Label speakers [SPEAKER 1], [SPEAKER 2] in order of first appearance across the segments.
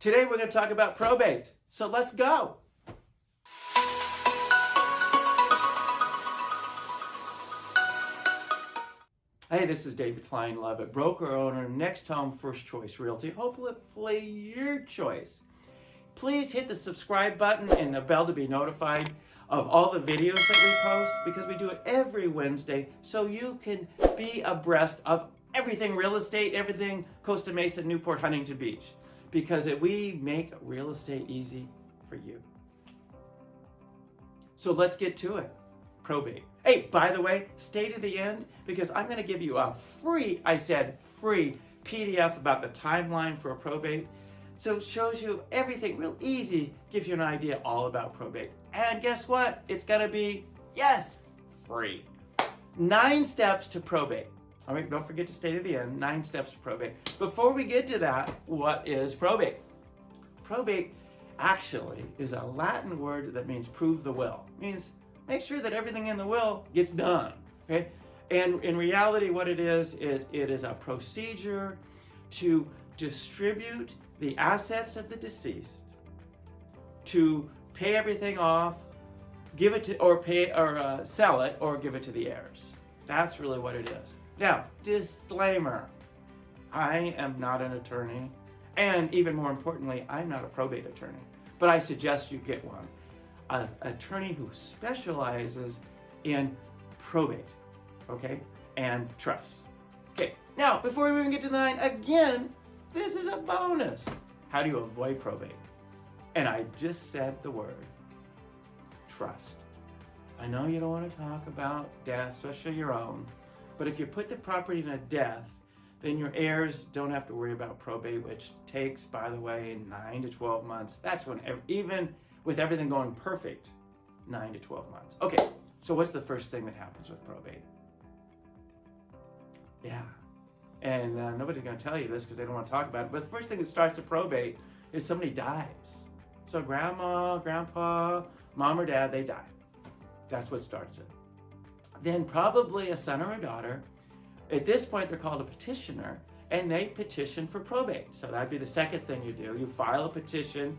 [SPEAKER 1] Today we're going to talk about probate. So let's go. Hey, this is David Klein Lovett, broker owner, Next Home First Choice Realty. Hopefully your choice. Please hit the subscribe button and the bell to be notified of all the videos that we post because we do it every Wednesday so you can be abreast of everything real estate, everything Costa Mesa, Newport, Huntington Beach because it, we make real estate easy for you. So let's get to it. Probate. Hey, by the way, stay to the end because I'm going to give you a free, I said free, PDF about the timeline for a probate. So it shows you everything real easy, gives you an idea all about probate. And guess what? It's going to be, yes, free. Nine steps to probate. All right, don't forget to stay to the end. Nine steps to probate. Before we get to that, what is probate? Probate actually is a Latin word that means prove the will. It means make sure that everything in the will gets done. Okay? And in reality, what it is, is it is a procedure to distribute the assets of the deceased, to pay everything off, give it to, or pay, or uh, sell it, or give it to the heirs. That's really what it is. Now, disclaimer. I am not an attorney, and even more importantly, I'm not a probate attorney, but I suggest you get one an attorney who specializes in probate, okay, and trust. Okay, now, before we even get to the nine, again, this is a bonus. How do you avoid probate? And I just said the word, trust. I know you don't want to talk about death, especially your own, but if you put the property in a death, then your heirs don't have to worry about probate, which takes, by the way, 9 to 12 months. That's when even with everything going perfect, 9 to 12 months. Okay, so what's the first thing that happens with probate? Yeah, and uh, nobody's going to tell you this because they don't want to talk about it, but the first thing that starts a probate is somebody dies. So grandma, grandpa, mom or dad, they die. That's what starts it. Then probably a son or a daughter. At this point, they're called a petitioner, and they petition for probate. So that'd be the second thing you do. You file a petition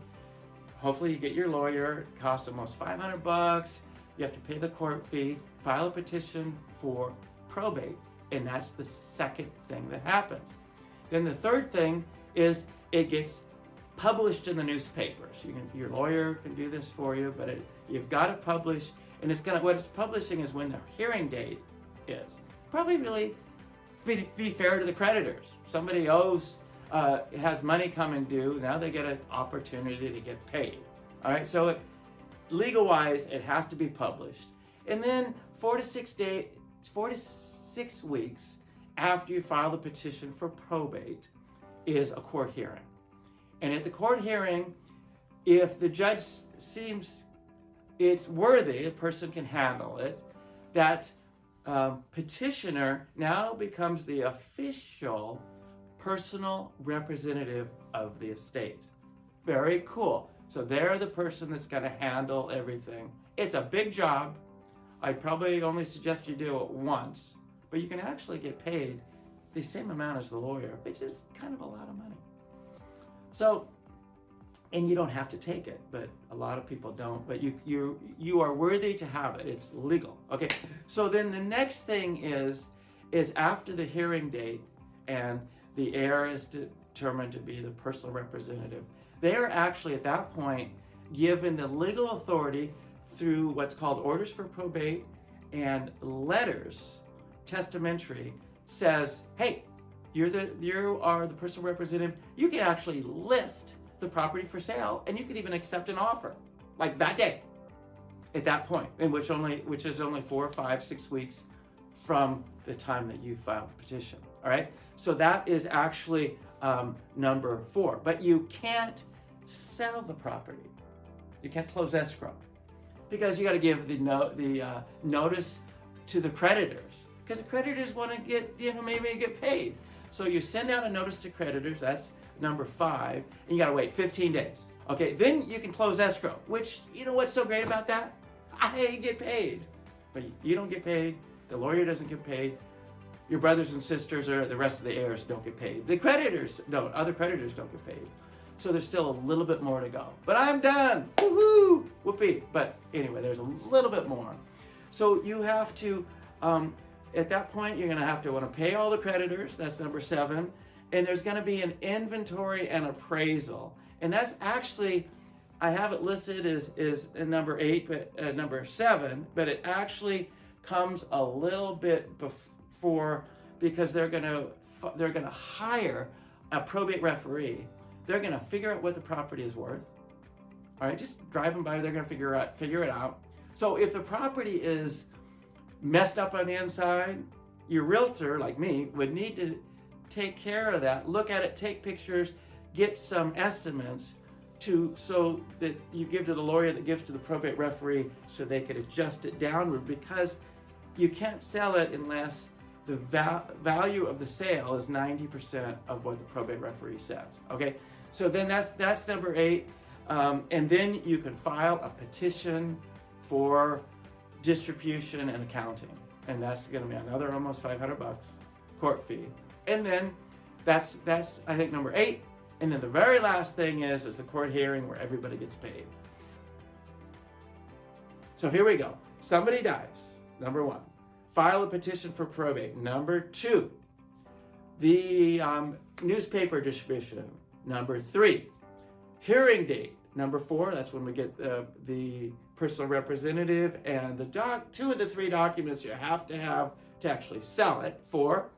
[SPEAKER 1] hopefully you get your lawyer. It costs almost 500 bucks. You have to pay the court fee, file a petition for probate, and that's the second thing that happens. Then the third thing is it gets published in the newspapers. You can, your lawyer can do this for you, but it, you've got to publish, and it's gonna what it's publishing is when the hearing date is. Probably really be, be fair to the creditors. Somebody owes uh, has money coming due, now they get an opportunity to get paid. All right, so it, legal-wise, it has to be published. And then four to six days, four to six weeks after you file the petition for probate is a court hearing. And at the court hearing, if the judge seems it's worthy, the person can handle it, that uh, petitioner now becomes the official personal representative of the estate. Very cool. So they're the person that's going to handle everything. It's a big job. I'd probably only suggest you do it once, but you can actually get paid the same amount as the lawyer, which is kind of a lot of money. So, and you don't have to take it, but a lot of people don't, but you, you, you are worthy to have it. It's legal. Okay. So then the next thing is, is after the hearing date and the heir is determined to be the personal representative. They are actually at that point given the legal authority through what's called orders for probate and letters, testamentary, says, hey, you're the you are the personal representative. You can actually list the property for sale and you could even accept an offer like that day at that point in which only which is only four, five, six weeks from the time that you filed the petition. All right, so that is actually um, number four. But you can't sell the property. You can't close escrow because you got to give the no, the uh, notice to the creditors because the creditors want to get you know maybe get paid. So you send out a notice to creditors. That's number five, and you got to wait 15 days. Okay, then you can close escrow. Which you know what's so great about that? I get paid, but you don't get paid. The lawyer doesn't get paid your brothers and sisters or the rest of the heirs don't get paid. The creditors don't, other creditors don't get paid. So there's still a little bit more to go. But I'm done. Woohoo! Whoopee. But anyway, there's a little bit more. So you have to, um, at that point, you're to have to want to pay all the creditors. That's number seven. And there's going to be an inventory and appraisal. And that's actually, I have it listed as, as number eight, but uh, number seven, but it actually comes a little bit before because they're going to they're going to hire a probate referee they're going to figure out what the property is worth. All right, just driving by, they're going to figure out figure it out. So if the property is messed up on the inside, your realtor, like me, would need to take care of that, look at it, take pictures, get some estimates to so that you give to the lawyer that gives to the probate referee so they could adjust it downward because you can't sell it unless the val value of the sale is 90% of what the probate referee says. Okay, so then that's, that's number eight. Um, and then you can file a petition for distribution and accounting. And that's going to be another almost 500 bucks court fee. And then that's, that's I think, number eight. And then the very last thing is, is the court hearing where everybody gets paid. So here we go. Somebody dies, number one. File a petition for probate. Number two, the um, newspaper distribution. Number three, hearing date. Number four, that's when we get uh, the personal representative and the doc, two of the three documents you have to have to actually sell it. Four,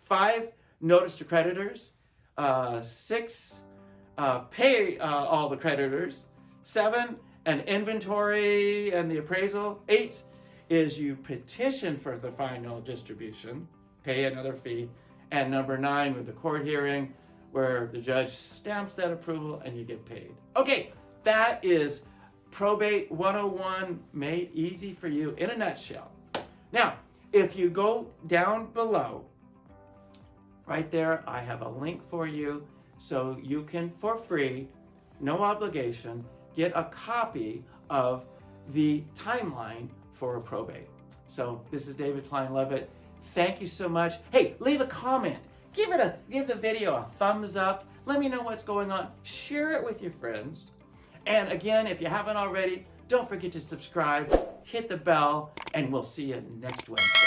[SPEAKER 1] five, notice to creditors. Uh, six, uh, pay uh, all the creditors. Seven, an inventory and the appraisal. Eight is you petition for the final distribution, pay another fee. And number nine, with the court hearing, where the judge stamps that approval and you get paid. Okay, that is Probate 101 made easy for you in a nutshell. Now, if you go down below, right there, I have a link for you so you can, for free, no obligation, get a copy of the timeline for a probate. So this is David Klein Levitt. Thank you so much. Hey, leave a comment give it a give the video a thumbs up. Let me know what's going on. Share it with your friends. And again, if you haven't already, don't forget to subscribe, hit the bell, and we'll see you next Wednesday.